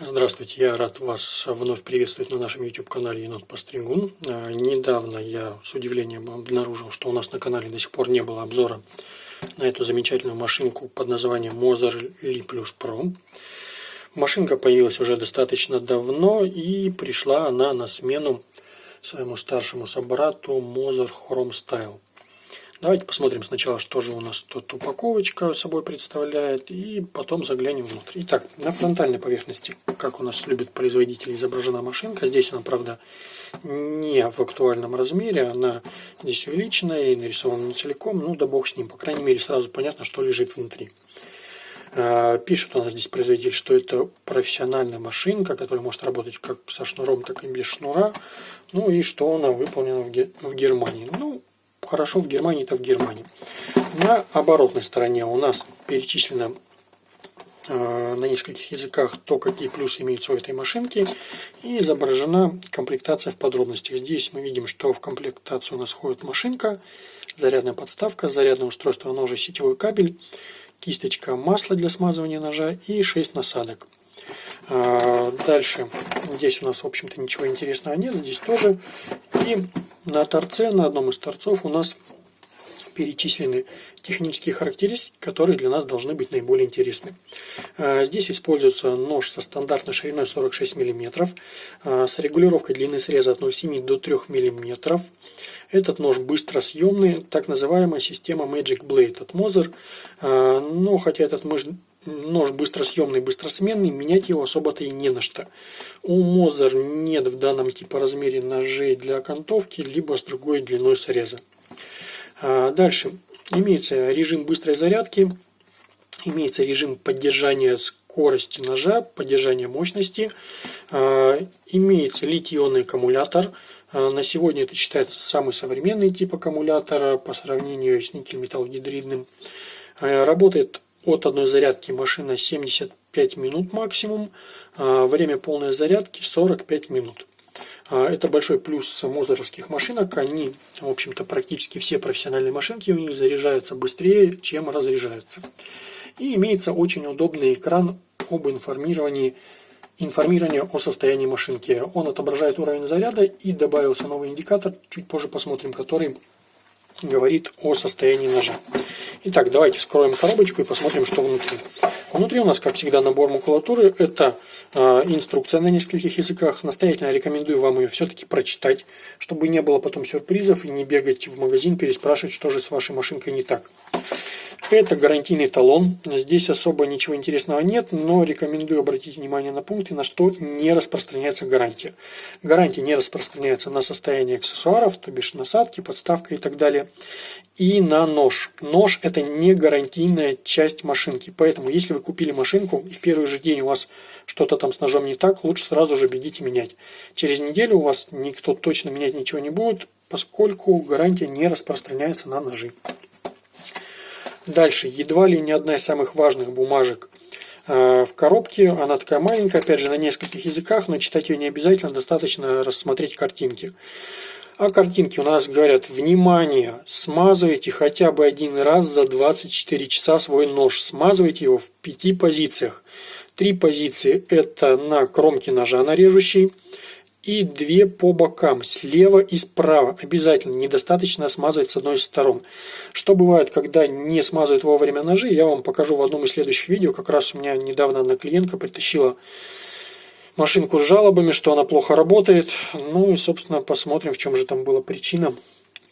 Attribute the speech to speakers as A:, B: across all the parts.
A: Здравствуйте, я рад вас вновь приветствовать на нашем YouTube-канале Енот Постригун. А, недавно я с удивлением обнаружил, что у нас на канале до сих пор не было обзора на эту замечательную машинку под названием Moser Li Plus Pro. Машинка появилась уже достаточно давно и пришла она на смену своему старшему собрату Moser Chrome Style. Давайте посмотрим сначала, что же у нас тут упаковочка собой представляет, и потом заглянем внутрь. Итак, на фронтальной поверхности, как у нас любят производители, изображена машинка. Здесь она, правда, не в актуальном размере, она здесь увеличена и нарисована не целиком, ну да бог с ним, по крайней мере сразу понятно, что лежит внутри. А, пишет у нас здесь производитель, что это профессиональная машинка, которая может работать как со шнуром, так и без шнура. Ну и что она выполнена в Германии. Ну, хорошо в Германии, то в Германии. На оборотной стороне у нас перечислено э, на нескольких языках то, какие плюсы имеются у этой машинки, и изображена комплектация в подробностях. Здесь мы видим, что в комплектацию у нас входит машинка, зарядная подставка, зарядное устройство ножа, сетевой кабель, кисточка масла для смазывания ножа и 6 насадок. А, дальше, здесь у нас, в общем-то, ничего интересного нет, здесь тоже. И на торце, на одном из торцов у нас перечислены технические характеристики, которые для нас должны быть наиболее интересны. А, здесь используется нож со стандартной шириной 46 мм, а, с регулировкой длины среза от 0,7 до 3 мм. Этот нож быстросъемный, так называемая система Magic Blade от Moser. Но хотя этот нож быстросъемный, быстросменный, менять его особо-то и не на что. У Мозер нет в данном типа размере ножей для окантовки, либо с другой длиной среза. А дальше. Имеется режим быстрой зарядки, имеется режим поддержания скорости ножа, поддержания мощности, а, имеется литий-ионный аккумулятор. А, на сегодня это считается самый современный тип аккумулятора по сравнению с никель-металлогидридным. Работает от одной зарядки машина 75 минут максимум, а время полной зарядки 45 минут. А, это большой плюс мозеровских машинок. Они, в общем-то, практически все профессиональные машинки у них заряжаются быстрее, чем разряжаются. И имеется очень удобный экран об информировании информирование о состоянии машинки. Он отображает уровень заряда и добавился новый индикатор, чуть позже посмотрим, который говорит о состоянии ножа. Итак, давайте вскроем коробочку и посмотрим, что внутри. Внутри у нас, как всегда, набор макулатуры. Это э, инструкция на нескольких языках. Настоятельно рекомендую вам ее все-таки прочитать, чтобы не было потом сюрпризов и не бегать в магазин, переспрашивать, что же с вашей машинкой не так. Это гарантийный талон. Здесь особо ничего интересного нет, но рекомендую обратить внимание на пункты, на что не распространяется гарантия. Гарантия не распространяется на состояние аксессуаров, то бишь насадки, подставка и так далее. И на нож. Нож это не гарантийная часть машинки. Поэтому, если вы купили машинку и в первый же день у вас что-то там с ножом не так, лучше сразу же бегите менять. Через неделю у вас никто точно менять ничего не будет, поскольку гарантия не распространяется на ножи. Дальше, едва ли не одна из самых важных бумажек э, в коробке. Она такая маленькая, опять же, на нескольких языках, но читать ее не обязательно, достаточно рассмотреть картинки. А картинки у нас говорят, внимание, смазывайте хотя бы один раз за 24 часа свой нож. Смазывайте его в пяти позициях. Три позиции это на кромке ножа на режущей и две по бокам, слева и справа. Обязательно, недостаточно смазывать с одной из сторон. Что бывает, когда не смазывают вовремя ножи, я вам покажу в одном из следующих видео. Как раз у меня недавно одна клиентка притащила машинку с жалобами, что она плохо работает. Ну и, собственно, посмотрим, в чем же там была причина,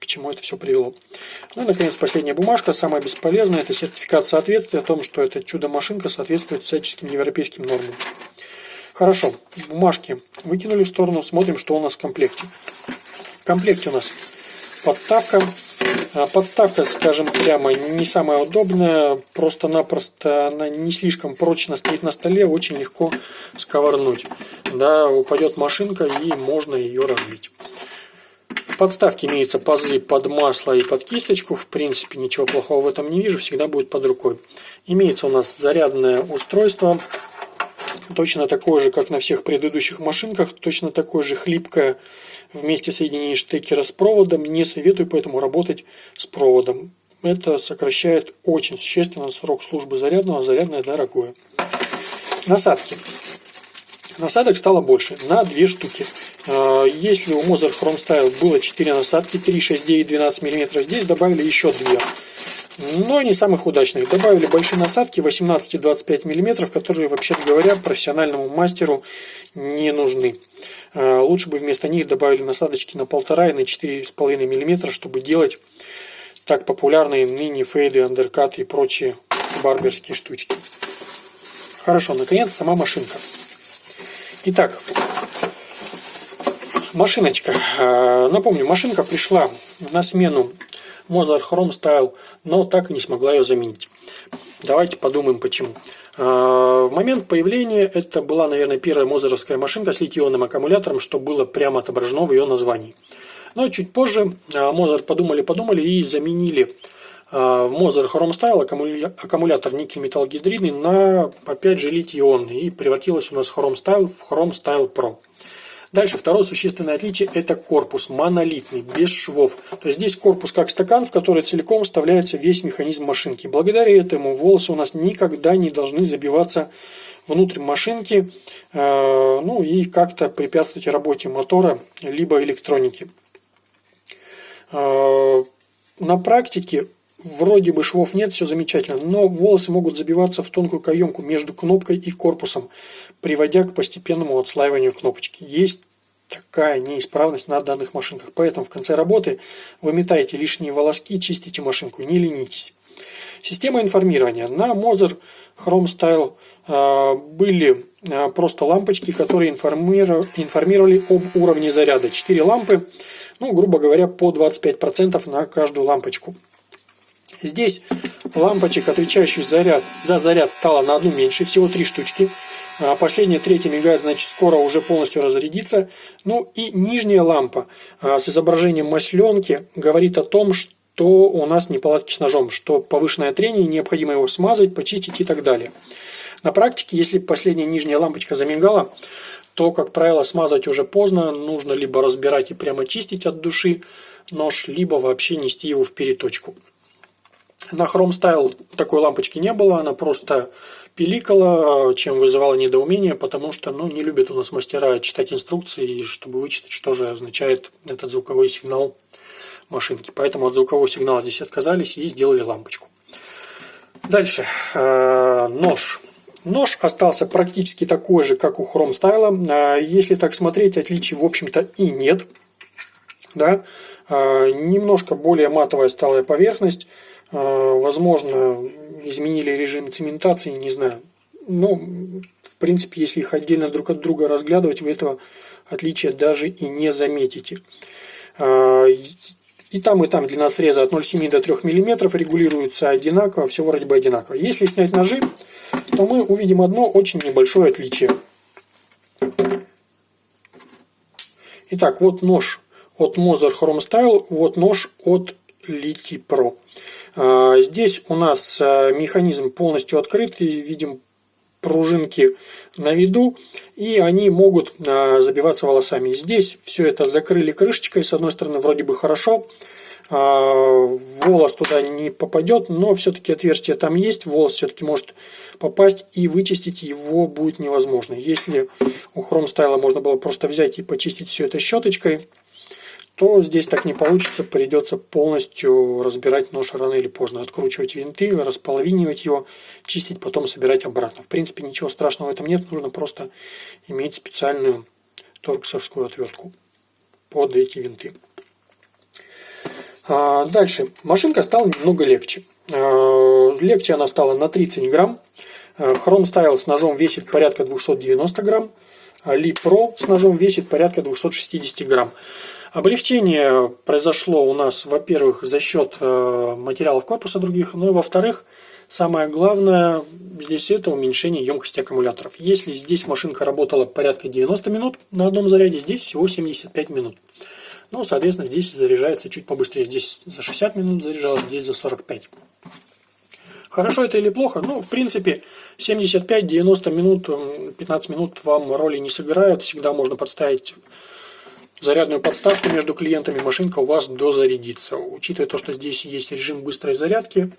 A: к чему это все привело. Ну и, наконец, последняя бумажка, самая бесполезная, это сертификат соответствия о том, что эта чудо-машинка соответствует всяческим европейским нормам. Хорошо, бумажки выкинули в сторону, смотрим, что у нас в комплекте. В комплекте у нас подставка. А, подставка, скажем прямо, не самая удобная, просто-напросто она не слишком прочно стоит на столе, очень легко сковырнуть. Да, упадет машинка и можно ее разбить. Подставке имеются пазы под масло и под кисточку. В принципе, ничего плохого в этом не вижу, всегда будет под рукой. Имеется у нас зарядное устройство точно такое же, как на всех предыдущих машинках, точно такое же хлипкое вместе соединение штекера с проводом. Не советую поэтому работать с проводом. Это сокращает очень существенно срок службы зарядного, зарядное дорогое. Насадки. Насадок стало больше, на 2 штуки. А, если у Mozart Chrome Style было 4 насадки, 3, 6, 9, 12 мм, здесь добавили еще 2. Но не самых удачных. Добавили большие насадки 18 и 25 мм, которые, вообще говоря, профессиональному мастеру не нужны. А, лучше бы вместо них добавили насадочки на 1,5 и на 4,5 мм, чтобы делать так популярные ныне фейды, андеркаты и прочие барберские штучки. Хорошо, наконец сама машинка. Итак, машиночка. Э, напомню, машинка пришла на смену Mozart Chrome Style, но так и не смогла ее заменить. Давайте подумаем почему. Э, в момент появления это была, наверное, первая мозеровская машинка с литионным аккумулятором, что было прямо отображено в ее названии. Но чуть позже э, Mozart подумали-подумали и заменили в Mozart Chrome Style аккумулятор никель-металлогидридный на, опять же, литий-ионный. И превратилась у нас Chrome Style в Chrome Style Pro. Дальше второе существенное отличие – это корпус монолитный, без швов. То есть здесь корпус как стакан, в который целиком вставляется весь механизм машинки. Благодаря этому волосы у нас никогда не должны забиваться внутрь машинки, э, ну и как-то препятствовать работе мотора либо электроники. Э, на практике Вроде бы швов нет, все замечательно, но волосы могут забиваться в тонкую каемку между кнопкой и корпусом, приводя к постепенному отслаиванию кнопочки. Есть такая неисправность на данных машинках, поэтому в конце работы выметайте лишние волоски, чистите машинку, не ленитесь. Система информирования. На Moser Chrome Style э, были э, просто лампочки, которые информировали об уровне заряда. 4 лампы, ну, грубо говоря, по 25% на каждую лампочку. Здесь лампочек, отвечающих заряд, за заряд, стало на одну меньше, всего три штучки. А последняя, третья мигает, значит, скоро уже полностью разрядится. Ну и нижняя лампа а, с изображением масленки говорит о том, что у нас неполадки с ножом, что повышенное трение, необходимо его смазать, почистить и так далее. На практике, если последняя нижняя лампочка замигала, то, как правило, смазать уже поздно, нужно либо разбирать и прямо чистить от души нож, либо вообще нести его в переточку. На Chrome Style такой лампочки не было, она просто пиликала, чем вызывала недоумение, потому что ну, не любят у нас мастера читать инструкции, чтобы вычитать, что же означает этот звуковой сигнал машинки. Поэтому от звукового сигнала здесь отказались и сделали лампочку. Дальше. Э, нож. Нож остался практически такой же, как у Chrome Style. Э, если так смотреть, отличий в общем-то и нет. Да? Э, немножко более матовая стала поверхность. А, возможно, изменили режим цементации, не знаю. Но, в принципе, если их отдельно друг от друга разглядывать, вы этого отличия даже и не заметите. А, и там, и там длина среза от 0,7 до 3 мм регулируется одинаково, все вроде бы одинаково. Если снять ножи, то мы увидим одно очень небольшое отличие. Итак, вот нож от Moser Chrome Style, вот нож от Liti Pro. А, здесь у нас а, механизм полностью открытый, видим пружинки на виду, и они могут а, забиваться волосами. Здесь все это закрыли крышечкой, с одной стороны вроде бы хорошо, волос туда не попадет, но все-таки отверстие там есть, волос все-таки может попасть и вычистить его будет невозможно. Если у Chrome Style можно было просто взять и почистить все это щеточкой, то здесь так не получится, придется полностью разбирать нож рано или поздно, откручивать винты, располовинивать его, чистить, потом собирать обратно. В принципе, ничего страшного в этом нет, нужно просто иметь специальную торксовскую отвертку под эти винты. А, дальше. Машинка стала немного легче. А, легче она стала на 30 грамм. А, Chrome Style с ножом весит порядка 290 грамм. Ли Pro с ножом весит порядка 260 грамм. Облегчение произошло у нас, во-первых, за счет э, материалов корпуса других, ну и во-вторых, самое главное здесь это уменьшение емкости аккумуляторов. Если здесь машинка работала порядка 90 минут на одном заряде, здесь всего 75 минут. Ну, соответственно, здесь заряжается чуть побыстрее. Здесь за 60 минут заряжалось, здесь за 45. Хорошо это или плохо? Ну, в принципе, 75-90 минут, 15 минут вам роли не сыграют. Всегда можно подставить зарядную подставку между клиентами, машинка у вас дозарядится. Учитывая то, что здесь есть режим быстрой зарядки,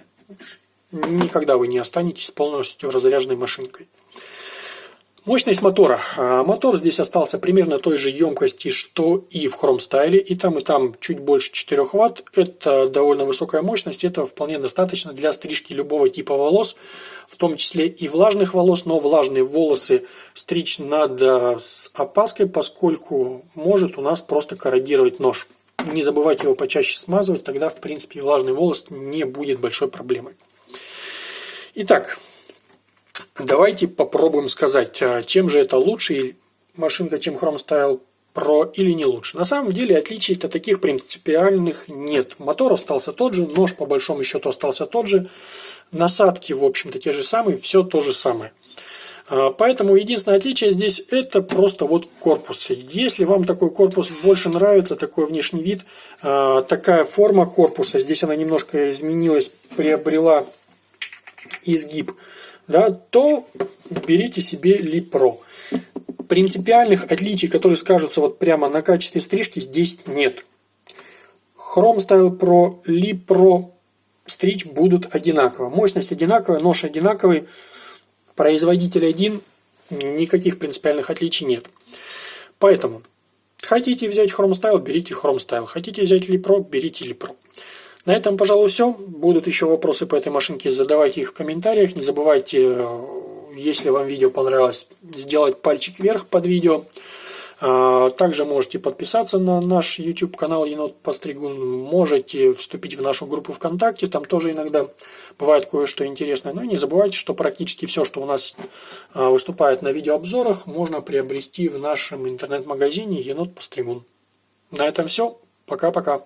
A: никогда вы не останетесь полностью разряженной машинкой. Мощность мотора. А, мотор здесь остался примерно той же емкости, что и в Chrome Style. И там, и там чуть больше 4 Вт. Это довольно высокая мощность. Это вполне достаточно для стрижки любого типа волос, в том числе и влажных волос. Но влажные волосы стричь надо с опаской, поскольку может у нас просто корродировать нож. Не забывайте его почаще смазывать, тогда в принципе влажный волос не будет большой проблемой. Итак, Давайте попробуем сказать, а, чем же это лучше машинка, чем Chrome Style Pro или не лучше. На самом деле отличий-то таких принципиальных нет. Мотор остался тот же, нож по большому счету остался тот же, насадки в общем-то те же самые, все то же самое. А, поэтому единственное отличие здесь это просто вот корпус. Если вам такой корпус больше нравится, такой внешний вид, а, такая форма корпуса, здесь она немножко изменилась, приобрела изгиб да, то берите себе Липро. Принципиальных отличий, которые скажутся вот прямо на качестве стрижки, здесь нет. Chrome Style Pro, Lipro стричь будут одинаково. Мощность одинаковая, нож одинаковый, производитель один, никаких принципиальных отличий нет. Поэтому, хотите взять Chrome Style, берите Chrome Style. Хотите взять Lipro, берите Lipro. На этом, пожалуй, все. Будут еще вопросы по этой машинке, задавайте их в комментариях. Не забывайте, э, если вам видео понравилось, сделать пальчик вверх под видео. А, также можете подписаться на наш YouTube канал Енот Постригун. Можете вступить в нашу группу ВКонтакте. Там тоже иногда бывает кое-что интересное. Но не забывайте, что практически все, что у нас а, выступает на видеообзорах, можно приобрести в нашем интернет-магазине Енот Постригун. На этом все. Пока-пока.